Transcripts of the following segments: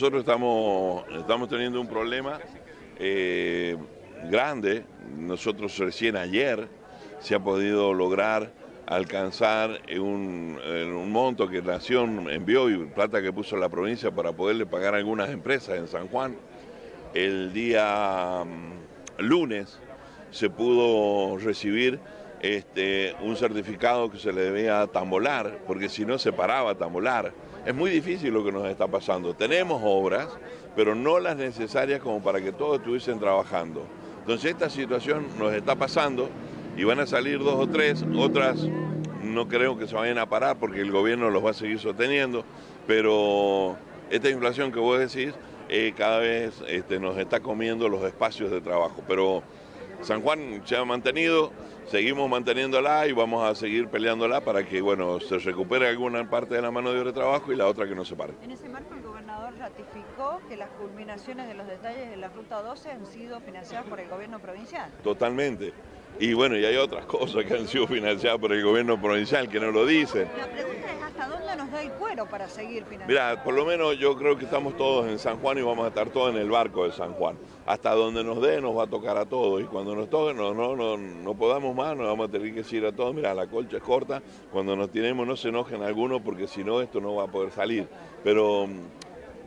Nosotros estamos, estamos teniendo un problema eh, grande. Nosotros recién ayer se ha podido lograr alcanzar un, un monto que Nación envió y plata que puso la provincia para poderle pagar a algunas empresas en San Juan. El día mm, lunes se pudo recibir este, un certificado que se le debía tambolar, porque si no se paraba a tambolar. Es muy difícil lo que nos está pasando. Tenemos obras, pero no las necesarias como para que todos estuviesen trabajando. Entonces esta situación nos está pasando y van a salir dos o tres, otras no creo que se vayan a parar porque el gobierno los va a seguir sosteniendo, pero esta inflación que vos decís eh, cada vez este, nos está comiendo los espacios de trabajo. Pero San Juan se ha mantenido, seguimos manteniéndola y vamos a seguir peleándola para que bueno, se recupere alguna parte de la mano de obra de trabajo y la otra que no se pare. En ese marco el gobernador ratificó que las culminaciones de los detalles de la Ruta 12 han sido financiadas por el gobierno provincial. Totalmente. Y bueno, y hay otras cosas que han sido financiadas por el gobierno provincial que no lo dicen. La pregunta es hasta dónde nos cuero para seguir. Mira, por lo menos yo creo que estamos todos en San Juan y vamos a estar todos en el barco de San Juan. Hasta donde nos dé nos va a tocar a todos y cuando nos toque no, no, no, no podamos más, nos vamos a tener que decir a todos, mira, la colcha es corta, cuando nos tiremos no se enojen algunos porque si no esto no va a poder salir. Pero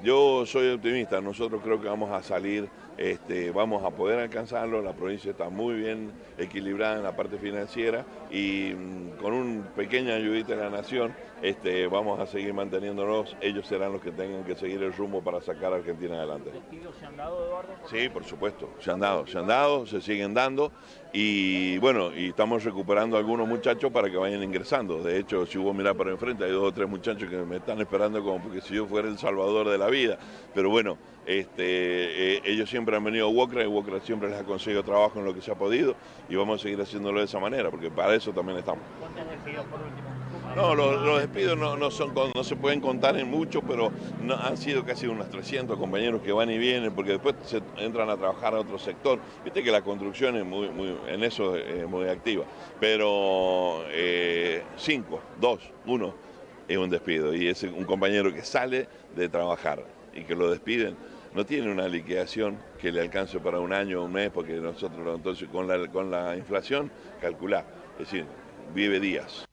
yo soy optimista, nosotros creo que vamos a salir, este, vamos a poder alcanzarlo, la provincia está muy bien equilibrada en la parte financiera y mm, con un pequeña ayudita de la nación este, vamos a seguir manteniéndonos, ellos serán los que tengan que seguir el rumbo para sacar a Argentina adelante. ¿Los se han dado, Eduardo? Sí, por supuesto, se han dado, se han dado, se siguen dando y bueno, y estamos recuperando algunos muchachos para que vayan ingresando. De hecho, si hubo mirar para enfrente, hay dos o tres muchachos que me están esperando como porque si yo fuera el salvador de la vida. Pero bueno, este, eh, ellos siempre han venido a Wokra y Wokra siempre les ha conseguido trabajo en lo que se ha podido y vamos a seguir haciéndolo de esa manera, porque para eso también estamos. ¿Cuántos despidos por último? No, los, los despidos no, no, son, no se pueden contar en mucho, pero no, han sido casi unos 300 compañeros que van y vienen, porque después se entran a trabajar a otro sector. Viste que la construcción es muy, muy en eso es muy activa, pero eh, cinco, dos, uno es un despido y es un compañero que sale de trabajar y que lo despiden no tiene una liquidación que le alcance para un año o un mes, porque nosotros entonces con la, con la inflación calculá, es decir, vive días.